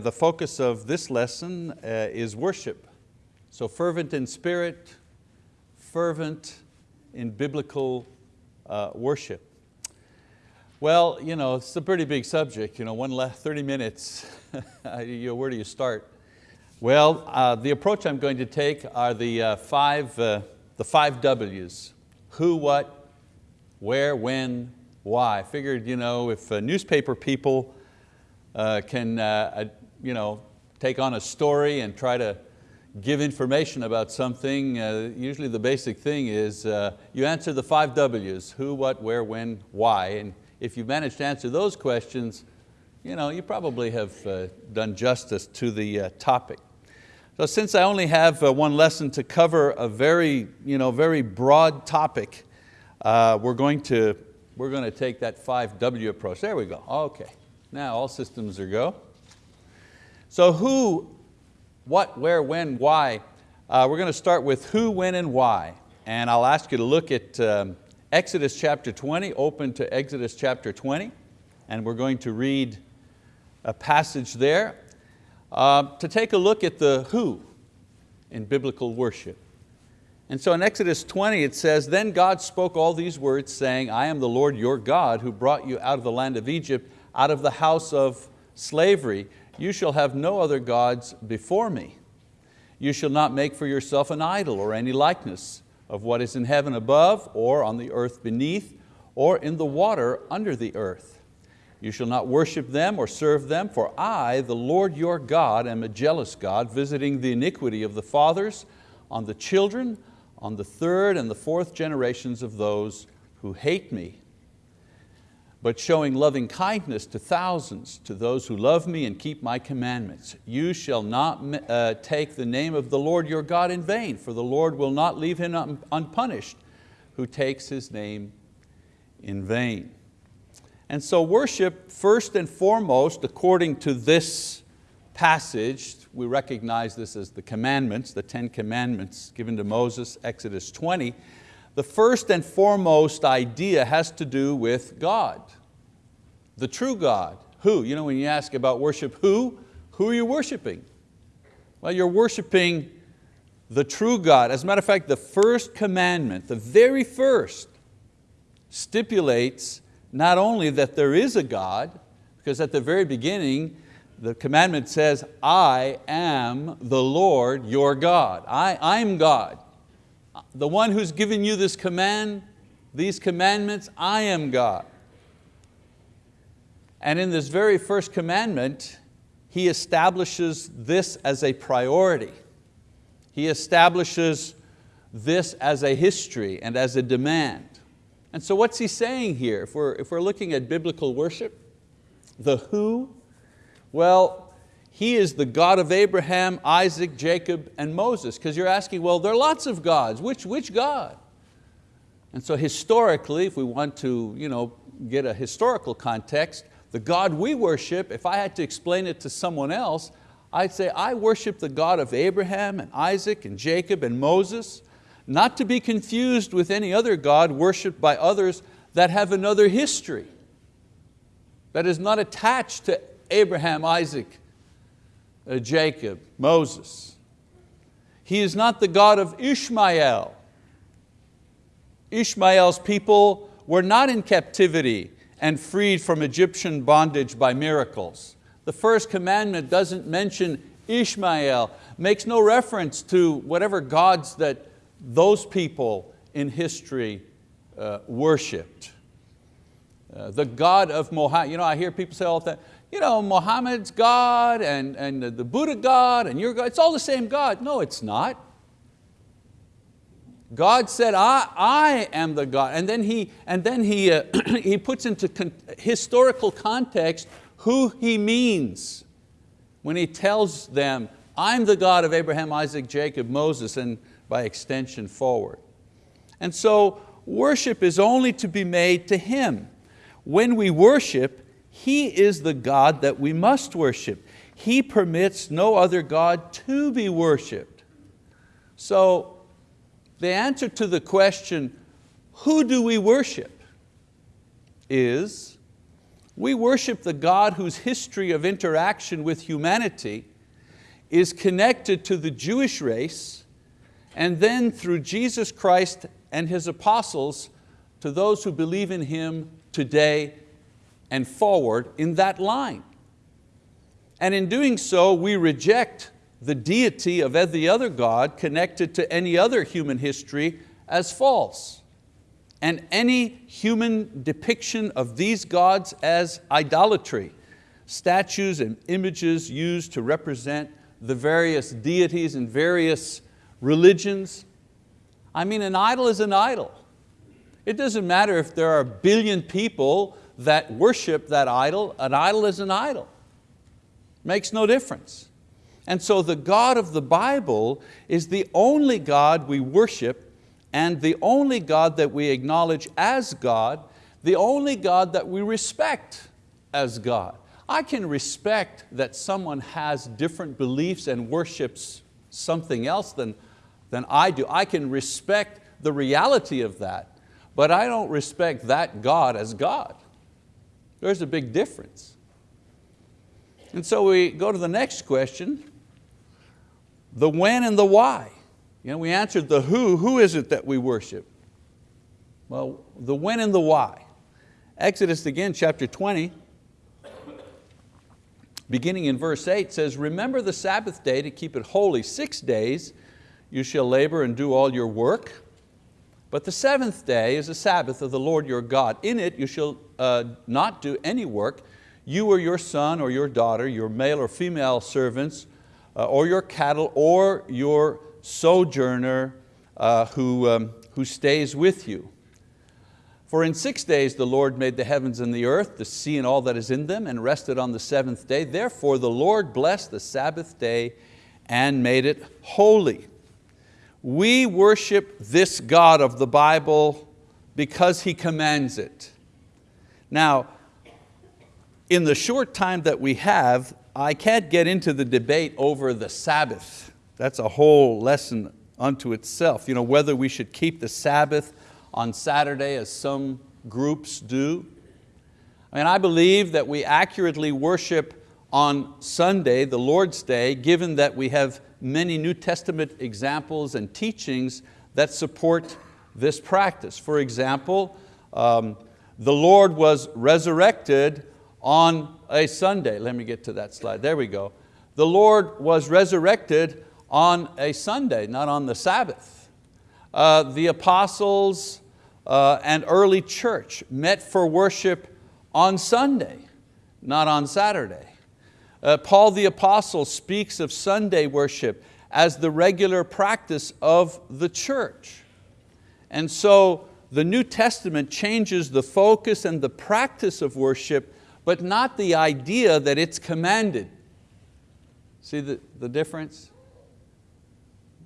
The focus of this lesson uh, is worship. So fervent in spirit, fervent in biblical uh, worship. Well, you know, it's a pretty big subject, you know, one left 30 minutes, you know, where do you start? Well, uh, the approach I'm going to take are the, uh, five, uh, the five W's. Who, what, where, when, why. I figured, you know, if uh, newspaper people uh, can uh, you know, take on a story and try to give information about something, uh, usually the basic thing is uh, you answer the five W's, who, what, where, when, why. And if you manage to answer those questions, you, know, you probably have uh, done justice to the uh, topic. So since I only have uh, one lesson to cover a very, you know, very broad topic, uh, we're, going to, we're going to take that 5W approach. There we go, okay. Now all systems are go. So who, what, where, when, why? Uh, we're going to start with who, when, and why. And I'll ask you to look at um, Exodus chapter 20, open to Exodus chapter 20, and we're going to read a passage there uh, to take a look at the who in biblical worship. And so in Exodus 20 it says, Then God spoke all these words saying, I am the Lord your God who brought you out of the land of Egypt, out of the house of slavery. You shall have no other gods before me. You shall not make for yourself an idol or any likeness of what is in heaven above or on the earth beneath or in the water under the earth. You shall not worship them or serve them, for I, the Lord your God, am a jealous God, visiting the iniquity of the fathers on the children, on the third and the fourth generations of those who hate me but showing loving kindness to thousands, to those who love me and keep my commandments. You shall not uh, take the name of the Lord your God in vain, for the Lord will not leave him un unpunished who takes His name in vain. And so worship, first and foremost, according to this passage, we recognize this as the commandments, the Ten Commandments given to Moses, Exodus 20, the first and foremost idea has to do with God, the true God. Who? You know when you ask about worship, who? Who are you worshiping? Well, you're worshiping the true God. As a matter of fact, the first commandment, the very first, stipulates not only that there is a God, because at the very beginning, the commandment says, I am the Lord your God. I, I'm God the one who's given you this command, these commandments, I am God. And in this very first commandment, he establishes this as a priority. He establishes this as a history and as a demand. And so what's he saying here? If we're, if we're looking at biblical worship, the who, well, he is the God of Abraham, Isaac, Jacob, and Moses. Because you're asking, well, there are lots of gods. Which, which God? And so historically, if we want to you know, get a historical context, the God we worship, if I had to explain it to someone else, I'd say I worship the God of Abraham and Isaac and Jacob and Moses, not to be confused with any other God worshiped by others that have another history, that is not attached to Abraham, Isaac, uh, Jacob, Moses. He is not the God of Ishmael. Ishmael's people were not in captivity and freed from Egyptian bondage by miracles. The first commandment doesn't mention Ishmael, makes no reference to whatever gods that those people in history uh, worshipped. Uh, the God of Mohammed, you know, I hear people say all the time, you know, Muhammad's God and, and the Buddha God and your God, it's all the same God. No, it's not. God said, I, I am the God. And then He, and then he, uh, he puts into con historical context who He means when He tells them, I'm the God of Abraham, Isaac, Jacob, Moses, and by extension forward. And so worship is only to be made to Him. When we worship, he is the God that we must worship. He permits no other God to be worshiped. So the answer to the question, who do we worship, is We worship the God whose history of interaction with humanity is connected to the Jewish race and then through Jesus Christ and His apostles to those who believe in Him today and forward in that line. And in doing so, we reject the deity of every other God connected to any other human history as false and any human depiction of these gods as idolatry, statues and images used to represent the various deities and various religions. I mean, an idol is an idol. It doesn't matter if there are a billion people that worship that idol, an idol is an idol. Makes no difference. And so the God of the Bible is the only God we worship and the only God that we acknowledge as God, the only God that we respect as God. I can respect that someone has different beliefs and worships something else than, than I do. I can respect the reality of that, but I don't respect that God as God. There's a big difference. And so we go to the next question, the when and the why. You know, we answered the who, who is it that we worship? Well, the when and the why. Exodus again, chapter 20, beginning in verse 8 says, Remember the Sabbath day to keep it holy. Six days you shall labor and do all your work. But the seventh day is a Sabbath of the Lord your God. In it you shall uh, not do any work, you or your son or your daughter, your male or female servants, or your cattle, or your sojourner uh, who, um, who stays with you. For in six days the Lord made the heavens and the earth, the sea and all that is in them, and rested on the seventh day. Therefore the Lord blessed the Sabbath day and made it holy. We worship this God of the Bible because He commands it. Now, in the short time that we have, I can't get into the debate over the Sabbath. That's a whole lesson unto itself. You know, whether we should keep the Sabbath on Saturday as some groups do. I mean, I believe that we accurately worship on Sunday, the Lord's Day, given that we have many New Testament examples and teachings that support this practice. For example, um, the Lord was resurrected on a Sunday. Let me get to that slide, there we go. The Lord was resurrected on a Sunday, not on the Sabbath. Uh, the apostles uh, and early church met for worship on Sunday, not on Saturday. Uh, Paul the apostle speaks of Sunday worship as the regular practice of the church. And so the New Testament changes the focus and the practice of worship, but not the idea that it's commanded. See the, the difference?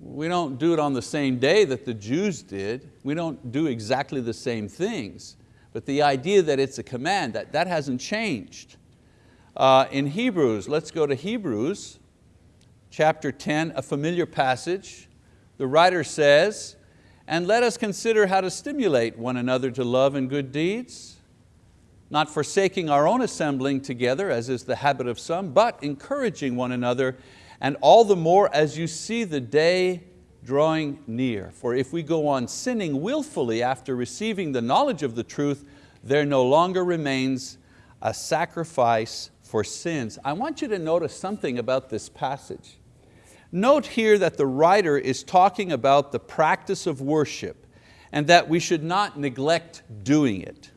We don't do it on the same day that the Jews did. We don't do exactly the same things. But the idea that it's a command, that, that hasn't changed. Uh, in Hebrews, let's go to Hebrews, chapter 10, a familiar passage. The writer says, and let us consider how to stimulate one another to love and good deeds, not forsaking our own assembling together, as is the habit of some, but encouraging one another, and all the more as you see the day drawing near. For if we go on sinning willfully after receiving the knowledge of the truth, there no longer remains a sacrifice for sins. I want you to notice something about this passage. Note here that the writer is talking about the practice of worship and that we should not neglect doing it.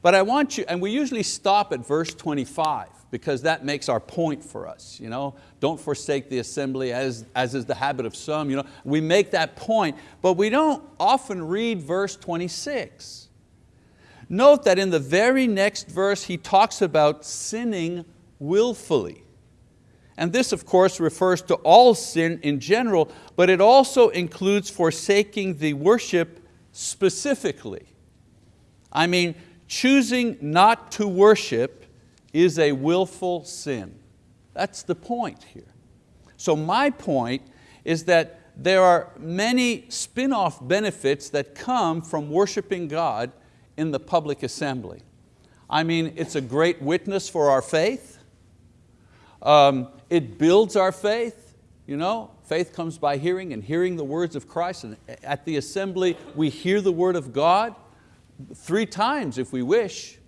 But I want you, and we usually stop at verse 25 because that makes our point for us. You know? Don't forsake the assembly as, as is the habit of some. You know? We make that point, but we don't often read verse 26. Note that in the very next verse he talks about sinning willfully. And this of course refers to all sin in general, but it also includes forsaking the worship specifically. I mean, choosing not to worship is a willful sin. That's the point here. So my point is that there are many spin-off benefits that come from worshiping God in the public assembly. I mean, it's a great witness for our faith. Um, it builds our faith. You know, faith comes by hearing and hearing the words of Christ. And at the assembly, we hear the word of God three times if we wish,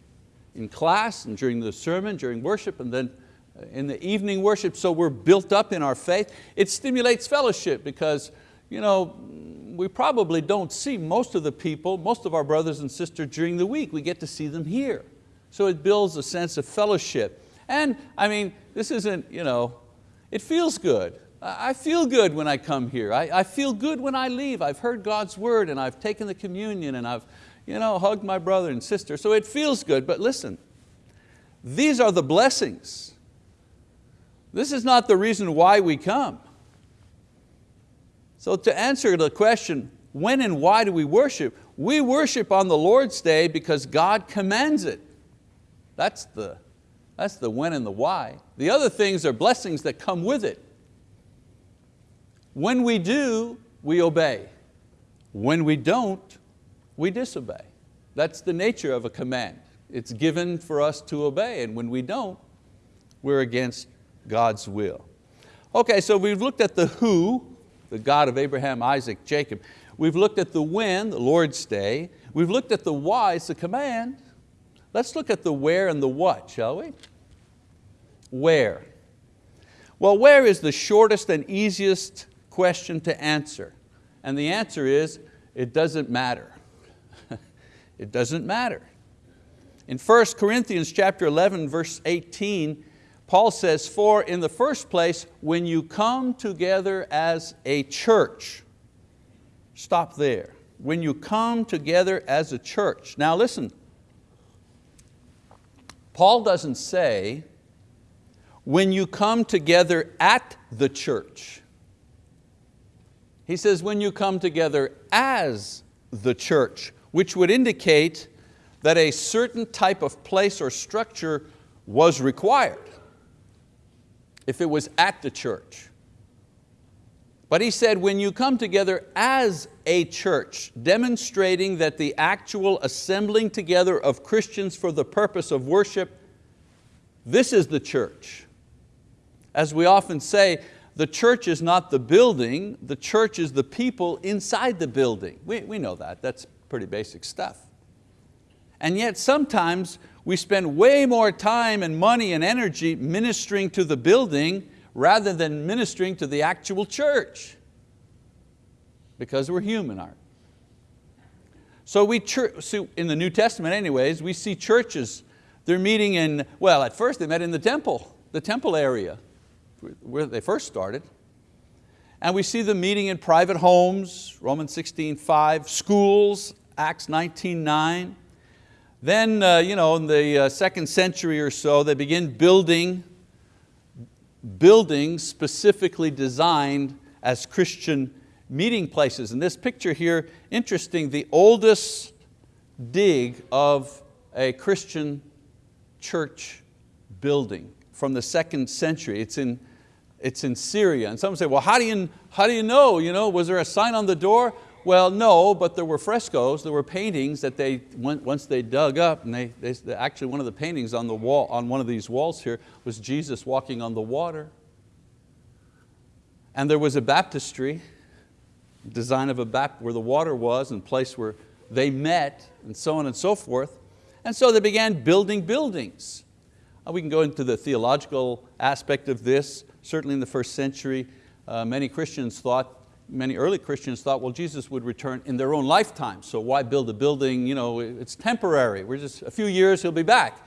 in class and during the sermon, during worship, and then uh, in the evening worship, so we're built up in our faith. It stimulates fellowship because you know, we probably don't see most of the people, most of our brothers and sisters during the week. We get to see them here. So it builds a sense of fellowship. And I mean, this isn't, you know, it feels good. I feel good when I come here. I, I feel good when I leave. I've heard God's word and I've taken the communion and I've you know, hugged my brother and sister. So it feels good, but listen, these are the blessings. This is not the reason why we come. So to answer the question, when and why do we worship? We worship on the Lord's Day because God commands it. That's the, that's the when and the why. The other things are blessings that come with it. When we do, we obey. When we don't, we disobey. That's the nature of a command. It's given for us to obey, and when we don't, we're against God's will. Okay, so we've looked at the who, the God of Abraham, Isaac, Jacob. We've looked at the when, the Lord's day. We've looked at the why, it's a command. Let's look at the where and the what, shall we? Where? Well, where is the shortest and easiest question to answer? And the answer is, it doesn't matter. it doesn't matter. In 1 Corinthians chapter 11, verse 18, Paul says, for in the first place, when you come together as a church, stop there. When you come together as a church. Now listen, Paul doesn't say, when you come together at the church. He says, when you come together as the church, which would indicate that a certain type of place or structure was required if it was at the church. But he said, when you come together as a church, demonstrating that the actual assembling together of Christians for the purpose of worship, this is the church. As we often say, the church is not the building, the church is the people inside the building. We, we know that, that's pretty basic stuff. And yet sometimes we spend way more time and money and energy ministering to the building rather than ministering to the actual church. Because we're human, aren't? So we, so in the New Testament anyways, we see churches, they're meeting in, well at first they met in the temple, the temple area, where they first started. And we see them meeting in private homes, Romans 16, 5, schools, Acts 19, 9. Then uh, you know, in the uh, second century or so, they begin building buildings specifically designed as Christian meeting places. And this picture here, interesting, the oldest dig of a Christian church building from the second century. It's in, it's in Syria. And some say, well, how do you, how do you know? You know? Was there a sign on the door? Well, no, but there were frescoes, there were paintings that they, once they dug up, and they, they, actually one of the paintings on, the wall, on one of these walls here was Jesus walking on the water. And there was a baptistry, design of a baptistry where the water was and place where they met and so on and so forth. And so they began building buildings. Uh, we can go into the theological aspect of this. Certainly in the first century, uh, many Christians thought many early Christians thought, well, Jesus would return in their own lifetime, so why build a building, you know, it's temporary, we're just a few years, He'll be back.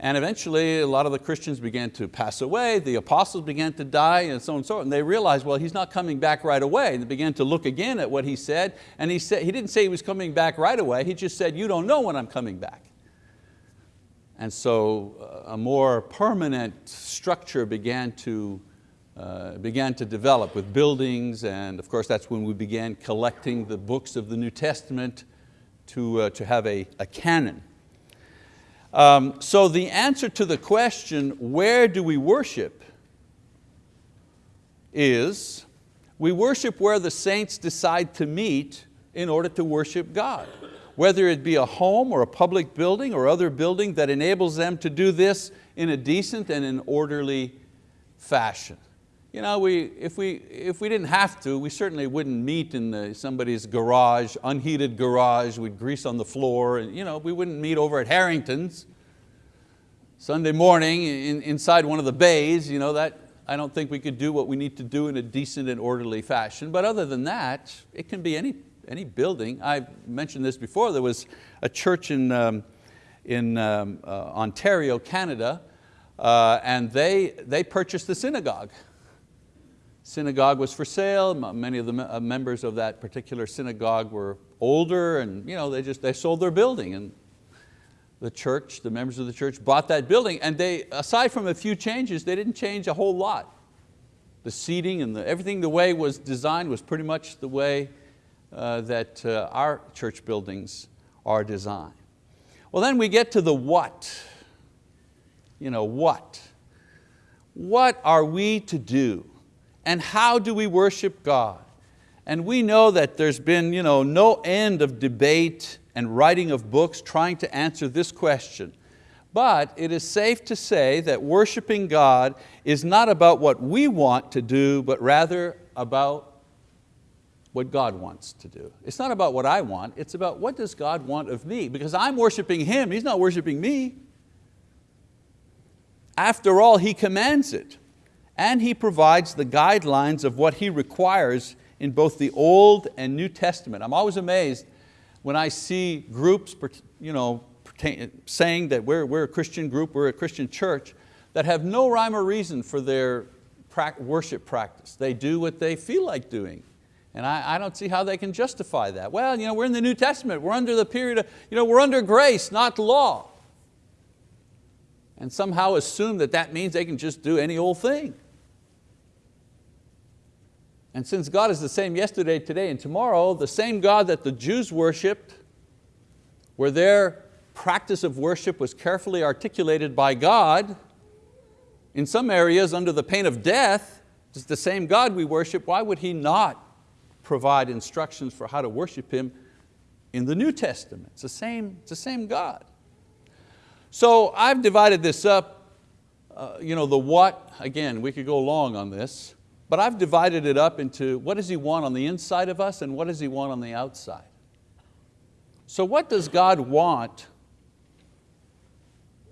And eventually a lot of the Christians began to pass away, the apostles began to die and so on and so on, and they realized, well, He's not coming back right away. And they began to look again at what He said, and He, said, he didn't say He was coming back right away, He just said, you don't know when I'm coming back. And so uh, a more permanent structure began to uh, began to develop with buildings and of course that's when we began collecting the books of the New Testament to, uh, to have a, a canon. Um, so the answer to the question, where do we worship, is we worship where the saints decide to meet in order to worship God. whether it be a home or a public building or other building that enables them to do this in a decent and an orderly fashion. You know, we, if, we, if we didn't have to, we certainly wouldn't meet in the, somebody's garage, unheated garage, we'd grease on the floor, and you know, we wouldn't meet over at Harrington's Sunday morning in, inside one of the bays, you know, that, I don't think we could do what we need to do in a decent and orderly fashion. But other than that, it can be any, any building. I mentioned this before, there was a church in, um, in um, uh, Ontario, Canada, uh, and they, they purchased the synagogue. Synagogue was for sale, many of the uh, members of that particular synagogue were older and you know, they just they sold their building and the church, the members of the church bought that building and they, aside from a few changes, they didn't change a whole lot. The seating and the, everything the way it was designed was pretty much the way uh, that uh, our church buildings are designed. Well then we get to the what. You know, what? What are we to do? And how do we worship God? And we know that there's been you know, no end of debate and writing of books trying to answer this question. But it is safe to say that worshiping God is not about what we want to do, but rather about what God wants to do. It's not about what I want, it's about what does God want of me, because I'm worshiping Him, He's not worshiping me. After all, He commands it, and He provides the guidelines of what He requires in both the Old and New Testament. I'm always amazed when I see groups you know, saying that we're, we're a Christian group, we're a Christian church, that have no rhyme or reason for their worship practice. They do what they feel like doing. And I, I, don't see how they can justify that. Well, you know, we're in the New Testament, we're under the period of, you know, we're under grace, not law. And somehow assume that that means they can just do any old thing. And since God is the same yesterday, today, and tomorrow, the same God that the Jews worshiped, where their practice of worship was carefully articulated by God, in some areas under the pain of death, it's the same God we worship, why would He not provide instructions for how to worship Him in the New Testament? It's the same, it's the same God. So I've divided this up, uh, you know, the what, again, we could go long on this, but I've divided it up into what does He want on the inside of us and what does He want on the outside. So what does God want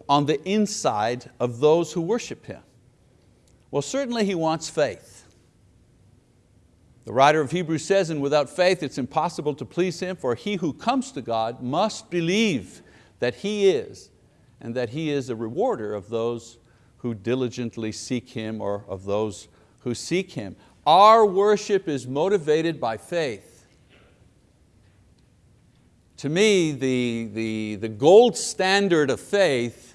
on the inside of those who worship Him? Well, certainly He wants faith. The writer of Hebrews says, and without faith it's impossible to please Him, for he who comes to God must believe that He is, and that He is a rewarder of those who diligently seek Him or of those who seek Him. Our worship is motivated by faith. To me, the, the, the gold standard of faith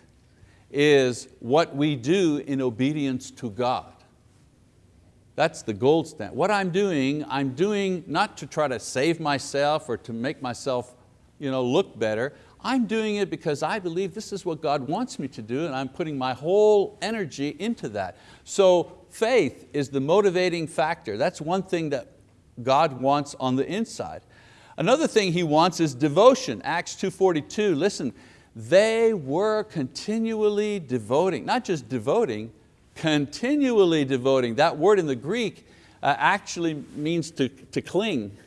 is what we do in obedience to God. That's the gold standard. What I'm doing, I'm doing not to try to save myself or to make myself you know, look better. I'm doing it because I believe this is what God wants me to do and I'm putting my whole energy into that. So faith is the motivating factor. That's one thing that God wants on the inside. Another thing He wants is devotion. Acts 2.42, listen, they were continually devoting, not just devoting, continually devoting. That word in the Greek uh, actually means to, to cling.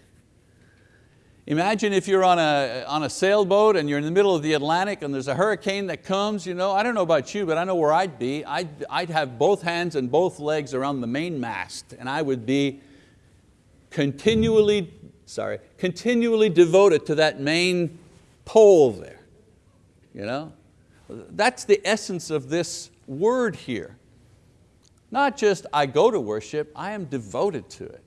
Imagine if you're on a, on a sailboat and you're in the middle of the Atlantic and there's a hurricane that comes, you know, I don't know about you, but I know where I'd be. I'd, I'd have both hands and both legs around the mainmast and I would be continually, sorry, continually devoted to that main pole there. You know? That's the essence of this word here. Not just I go to worship, I am devoted to it.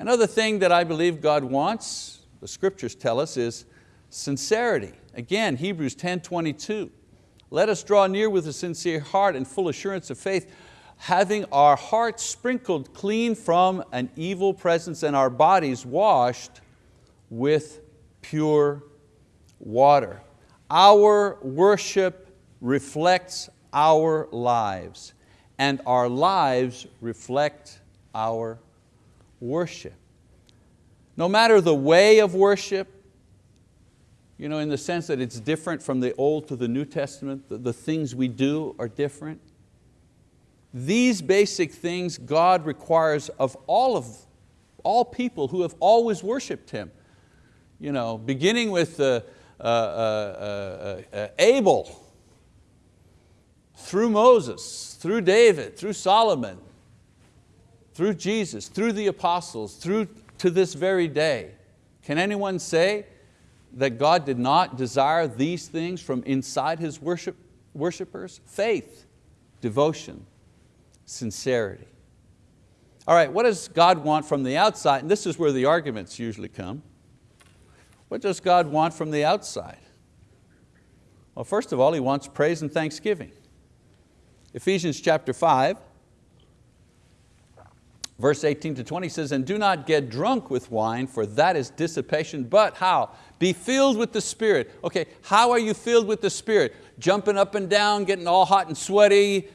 Another thing that I believe God wants, the scriptures tell us, is sincerity. Again, Hebrews 10, 22. Let us draw near with a sincere heart and full assurance of faith, having our hearts sprinkled clean from an evil presence and our bodies washed with pure water. Our worship reflects our lives and our lives reflect our worship. No matter the way of worship, you know, in the sense that it's different from the Old to the New Testament, the, the things we do are different. These basic things God requires of all of all people who have always worshiped Him. You know, beginning with uh, uh, uh, uh, uh Abel, through Moses, through David, through Solomon, through Jesus, through the apostles, through to this very day. Can anyone say that God did not desire these things from inside His worship, worshipers? Faith, devotion, sincerity. All right, what does God want from the outside? And this is where the arguments usually come. What does God want from the outside? Well, first of all, He wants praise and thanksgiving. Ephesians chapter 5, verse 18 to 20 says, and do not get drunk with wine, for that is dissipation, but how? Be filled with the Spirit. Okay, how are you filled with the Spirit? Jumping up and down, getting all hot and sweaty,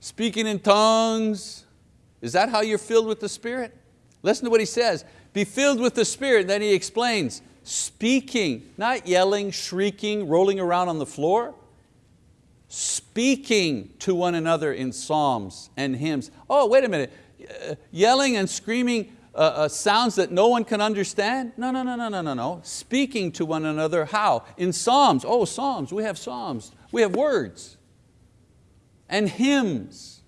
speaking in tongues. Is that how you're filled with the Spirit? Listen to what he says. Be filled with the Spirit. Then he explains, speaking, not yelling, shrieking, rolling around on the floor. Speaking to one another in psalms and hymns. Oh, wait a minute. Uh, yelling and screaming uh, uh, sounds that no one can understand? No, no, no, no, no, no, no. Speaking to one another, how? In psalms. Oh, psalms, we have psalms. We have words and hymns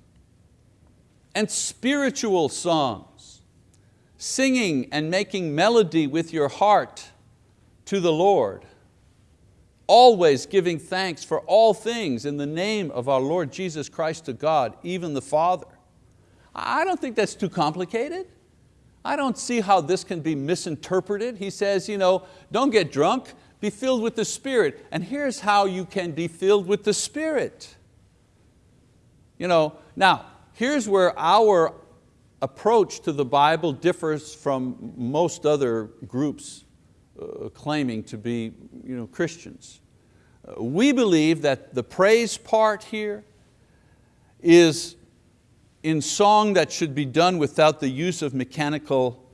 and spiritual songs, singing and making melody with your heart to the Lord, always giving thanks for all things in the name of our Lord Jesus Christ to God, even the Father. I don't think that's too complicated. I don't see how this can be misinterpreted. He says, you know, don't get drunk, be filled with the Spirit. And here's how you can be filled with the Spirit. You know, now, here's where our approach to the Bible differs from most other groups claiming to be you know, Christians. Uh, we believe that the praise part here is in song that should be done without the use of mechanical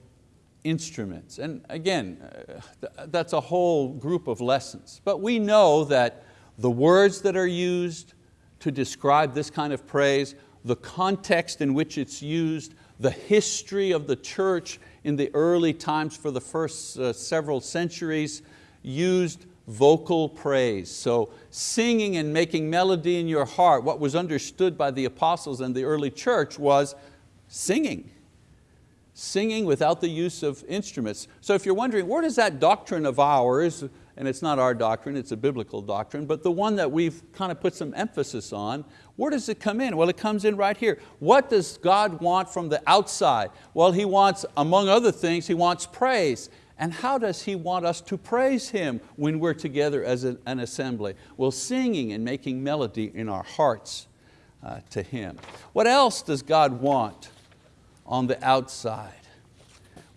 instruments. And again, uh, that's a whole group of lessons. But we know that the words that are used, to describe this kind of praise, the context in which it's used, the history of the church in the early times for the first uh, several centuries used vocal praise. So singing and making melody in your heart, what was understood by the apostles and the early church was singing. Singing without the use of instruments. So if you're wondering, where does that doctrine of ours, and it's not our doctrine, it's a biblical doctrine, but the one that we've kind of put some emphasis on, where does it come in? Well, it comes in right here. What does God want from the outside? Well, He wants, among other things, He wants praise. And how does He want us to praise Him when we're together as an assembly? Well, singing and making melody in our hearts uh, to Him. What else does God want on the outside?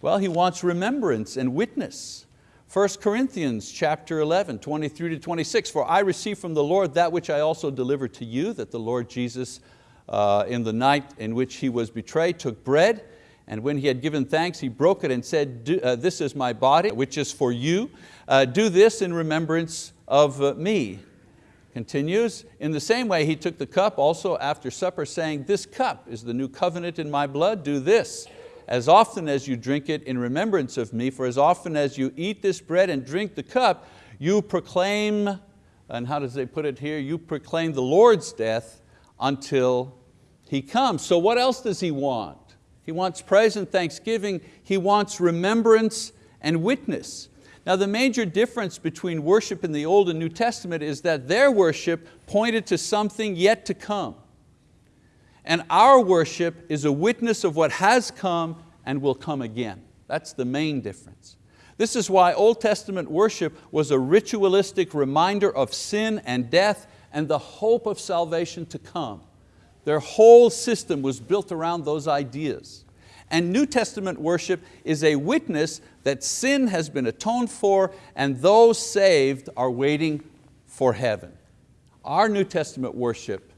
Well, He wants remembrance and witness. 1 Corinthians chapter 11, 23 to 26, for I received from the Lord that which I also delivered to you, that the Lord Jesus uh, in the night in which He was betrayed took bread, and when He had given thanks, He broke it and said, uh, this is my body, which is for you. Uh, do this in remembrance of uh, me. Continues, in the same way He took the cup also after supper, saying, this cup is the new covenant in my blood, do this as often as you drink it in remembrance of me, for as often as you eat this bread and drink the cup, you proclaim, and how does they put it here? You proclaim the Lord's death until He comes. So what else does He want? He wants praise and thanksgiving. He wants remembrance and witness. Now the major difference between worship in the Old and New Testament is that their worship pointed to something yet to come. And our worship is a witness of what has come and will come again. That's the main difference. This is why Old Testament worship was a ritualistic reminder of sin and death and the hope of salvation to come. Their whole system was built around those ideas. And New Testament worship is a witness that sin has been atoned for and those saved are waiting for heaven. Our New Testament worship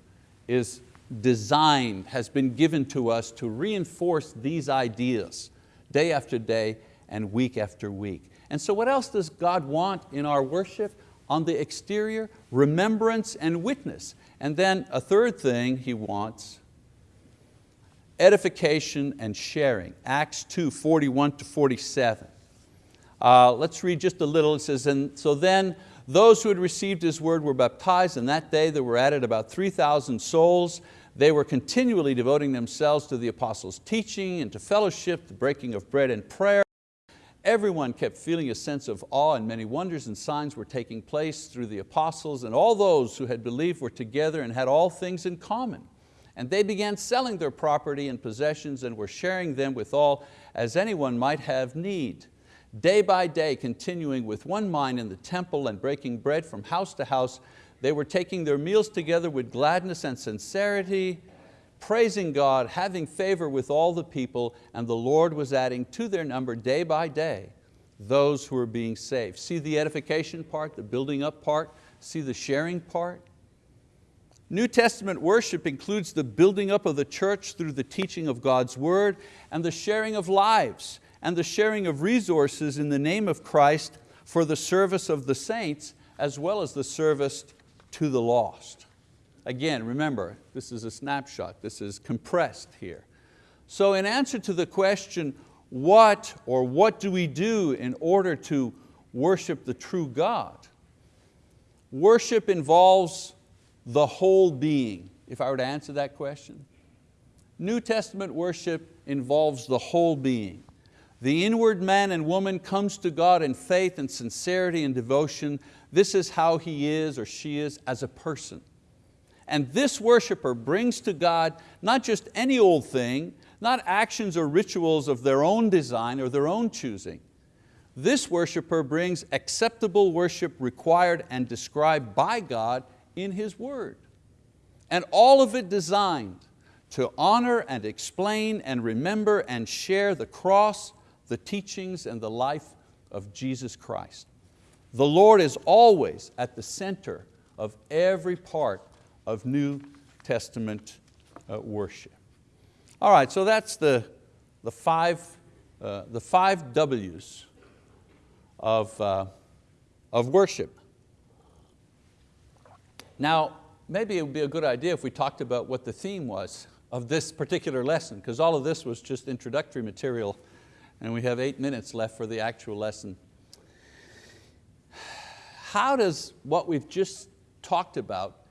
is designed, has been given to us to reinforce these ideas day after day and week after week. And so what else does God want in our worship? On the exterior, remembrance and witness. And then a third thing He wants, edification and sharing. Acts 2, 41 to 47. Uh, let's read just a little. It says, and so then those who had received His word were baptized, and that day there were added about 3,000 souls. They were continually devoting themselves to the apostles' teaching and to fellowship, the breaking of bread and prayer. Everyone kept feeling a sense of awe and many wonders and signs were taking place through the apostles and all those who had believed were together and had all things in common. And they began selling their property and possessions and were sharing them with all as anyone might have need. Day by day, continuing with one mind in the temple and breaking bread from house to house, they were taking their meals together with gladness and sincerity, praising God, having favor with all the people, and the Lord was adding to their number day by day those who were being saved. See the edification part, the building up part, see the sharing part? New Testament worship includes the building up of the church through the teaching of God's word and the sharing of lives and the sharing of resources in the name of Christ for the service of the saints as well as the service to the lost. Again, remember, this is a snapshot, this is compressed here. So in answer to the question, what or what do we do in order to worship the true God? Worship involves the whole being, if I were to answer that question. New Testament worship involves the whole being. The inward man and woman comes to God in faith and sincerity and devotion. This is how he is or she is as a person. And this worshiper brings to God not just any old thing, not actions or rituals of their own design or their own choosing. This worshiper brings acceptable worship required and described by God in His word. And all of it designed to honor and explain and remember and share the cross, the teachings and the life of Jesus Christ. The Lord is always at the center of every part of New Testament uh, worship. All right, so that's the, the, five, uh, the five W's of, uh, of worship. Now, maybe it would be a good idea if we talked about what the theme was of this particular lesson, because all of this was just introductory material and we have eight minutes left for the actual lesson. How does what we've just talked about,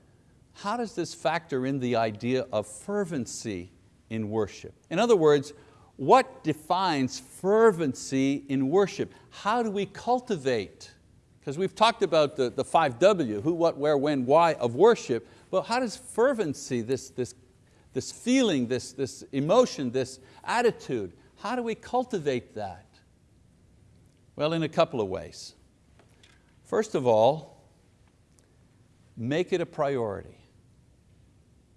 how does this factor in the idea of fervency in worship? In other words, what defines fervency in worship? How do we cultivate? Because we've talked about the, the five W, who, what, where, when, why of worship, but how does fervency, this, this, this feeling, this, this emotion, this attitude, how do we cultivate that? Well, in a couple of ways. First of all, make it a priority.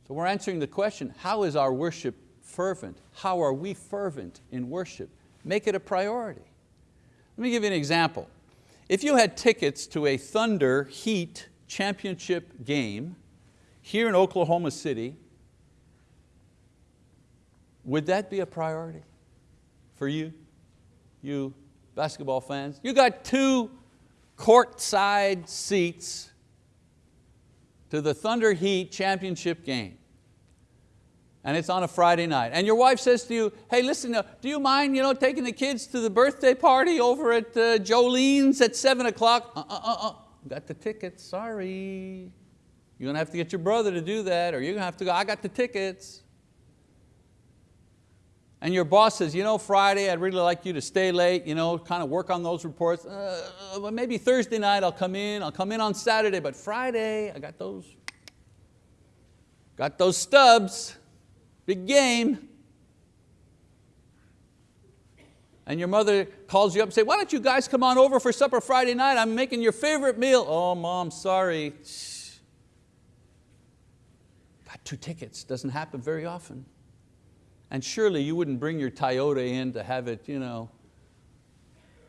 So we're answering the question, how is our worship fervent? How are we fervent in worship? Make it a priority. Let me give you an example. If you had tickets to a Thunder Heat championship game here in Oklahoma City, would that be a priority? For you, you basketball fans. You got two courtside seats to the Thunder Heat championship game. And it's on a Friday night. And your wife says to you, hey listen, uh, do you mind you know, taking the kids to the birthday party over at uh, Jolene's at seven o'clock? Uh, uh, uh, uh, got the tickets, sorry. You're going to have to get your brother to do that or you're going to have to go, I got the tickets and your boss says, you know, Friday, I'd really like you to stay late, you know, kind of work on those reports. Uh, maybe Thursday night I'll come in, I'll come in on Saturday, but Friday, I got those, got those stubs, big game. And your mother calls you up and say, why don't you guys come on over for supper Friday night? I'm making your favorite meal. Oh, mom, sorry. Got two tickets, doesn't happen very often. And surely you wouldn't bring your Toyota in to have it, you know,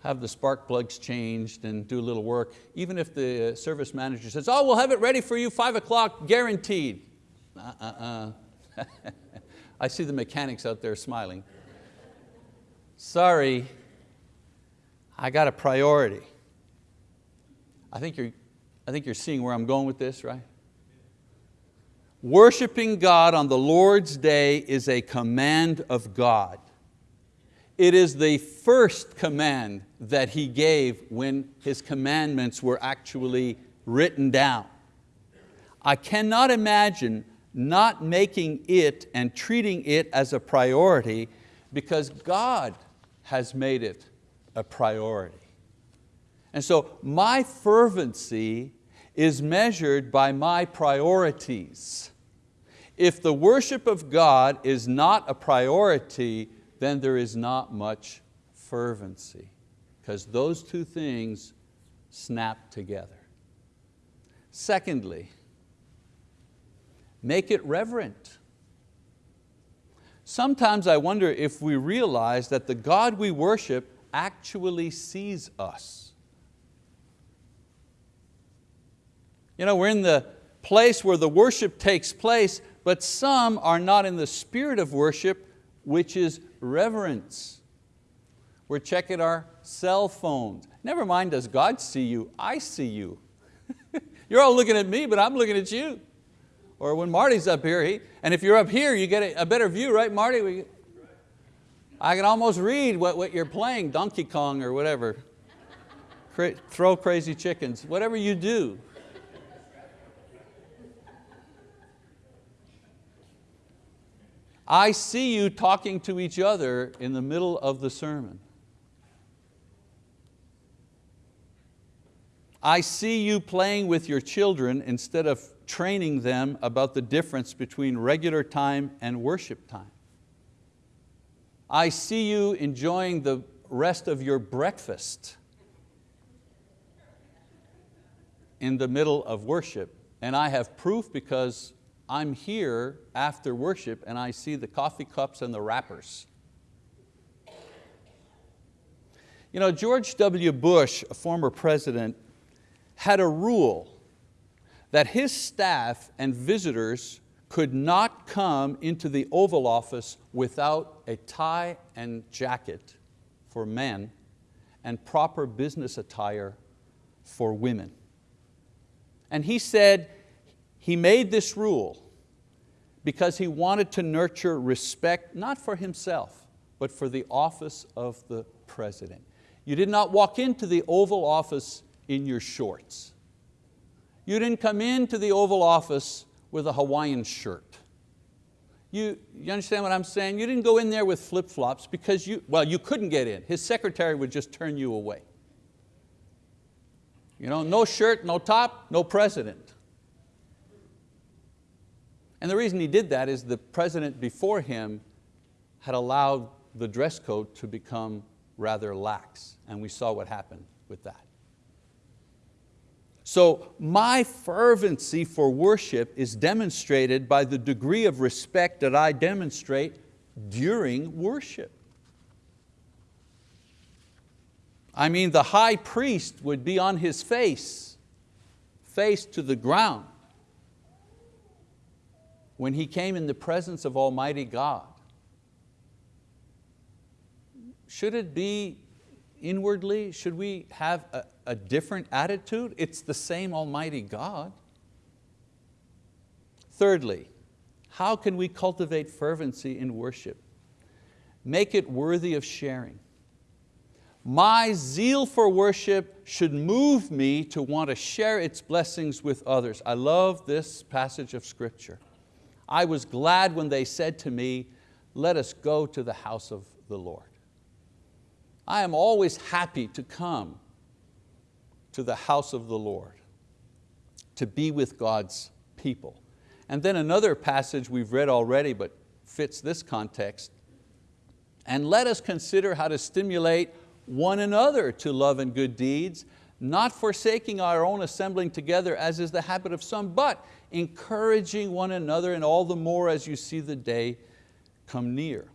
have the spark plugs changed and do a little work, even if the uh, service manager says, oh, we'll have it ready for you, five o'clock, guaranteed. Uh-uh. I see the mechanics out there smiling. Sorry. I got a priority. I think you're, I think you're seeing where I'm going with this, right? Worshiping God on the Lord's day is a command of God. It is the first command that He gave when His commandments were actually written down. I cannot imagine not making it and treating it as a priority because God has made it a priority. And so my fervency is measured by my priorities. If the worship of God is not a priority, then there is not much fervency because those two things snap together. Secondly, make it reverent. Sometimes I wonder if we realize that the God we worship actually sees us. You know, we're in the place where the worship takes place, but some are not in the spirit of worship, which is reverence. We're checking our cell phones. Never mind does God see you, I see you. You're all looking at me, but I'm looking at you. Or when Marty's up here, he, and if you're up here, you get a, a better view, right Marty? We, I can almost read what, what you're playing, Donkey Kong or whatever. Cra throw crazy chickens, whatever you do. I see you talking to each other in the middle of the sermon. I see you playing with your children instead of training them about the difference between regular time and worship time. I see you enjoying the rest of your breakfast in the middle of worship. And I have proof because I'm here after worship and I see the coffee cups and the wrappers. You know, George W. Bush, a former president, had a rule that his staff and visitors could not come into the Oval Office without a tie and jacket for men and proper business attire for women. And he said he made this rule because he wanted to nurture respect, not for himself, but for the office of the president. You did not walk into the Oval Office in your shorts. You didn't come into the Oval Office with a Hawaiian shirt. You, you understand what I'm saying? You didn't go in there with flip-flops because you, well, you couldn't get in. His secretary would just turn you away. You know, no shirt, no top, no president. And the reason he did that is the president before him had allowed the dress code to become rather lax, and we saw what happened with that. So my fervency for worship is demonstrated by the degree of respect that I demonstrate during worship. I mean, the high priest would be on his face, face to the ground, when he came in the presence of Almighty God. Should it be inwardly, should we have a, a different attitude? It's the same Almighty God. Thirdly, how can we cultivate fervency in worship? Make it worthy of sharing. My zeal for worship should move me to want to share its blessings with others. I love this passage of scripture. I was glad when they said to me, let us go to the house of the Lord. I am always happy to come to the house of the Lord, to be with God's people. And then another passage we've read already but fits this context. And let us consider how to stimulate one another to love and good deeds, not forsaking our own assembling together as is the habit of some, but encouraging one another and all the more as you see the day come near.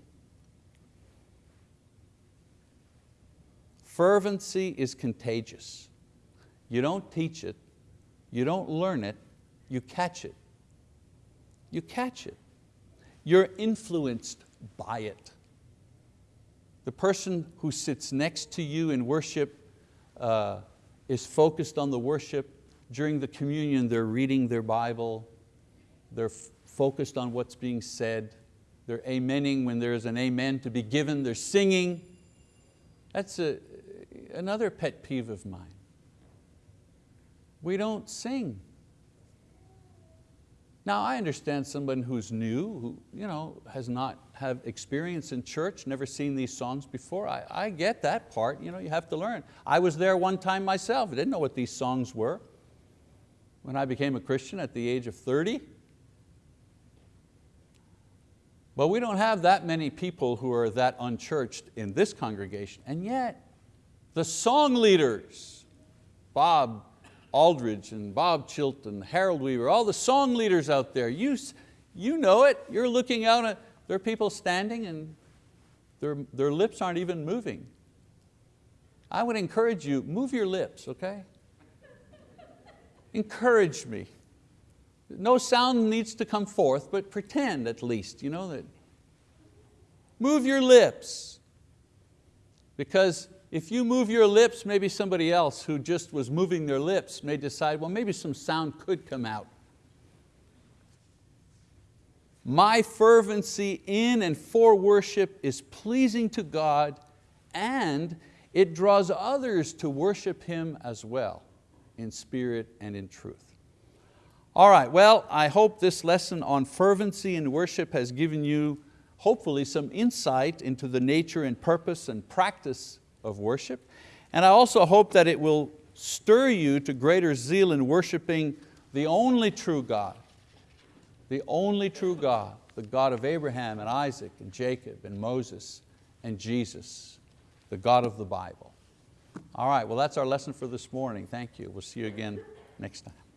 Fervency is contagious. You don't teach it, you don't learn it, you catch it. You catch it. You're influenced by it. The person who sits next to you in worship uh, is focused on the worship. During the communion, they're reading their Bible. They're focused on what's being said. They're amening when there's an amen to be given. They're singing. That's a, another pet peeve of mine. We don't sing. Now I understand someone who's new, who you know, has not have experience in church, never seen these songs before. I, I get that part, you, know, you have to learn. I was there one time myself, I didn't know what these songs were. When I became a Christian at the age of 30. But we don't have that many people who are that unchurched in this congregation, and yet the song leaders, Bob Aldridge and Bob Chilton, Harold Weaver, all the song leaders out there, you, you know it, you're looking out at, there are people standing and their, their lips aren't even moving. I would encourage you, move your lips, okay? Encourage me. No sound needs to come forth, but pretend at least, you know, that. Move your lips. Because if you move your lips, maybe somebody else who just was moving their lips may decide, well, maybe some sound could come out. My fervency in and for worship is pleasing to God and it draws others to worship Him as well, in spirit and in truth. All right, well, I hope this lesson on fervency in worship has given you hopefully some insight into the nature and purpose and practice of worship. And I also hope that it will stir you to greater zeal in worshiping the only true God, the only true God, the God of Abraham and Isaac and Jacob and Moses and Jesus, the God of the Bible. All right, well that's our lesson for this morning. Thank you. We'll see you again next time.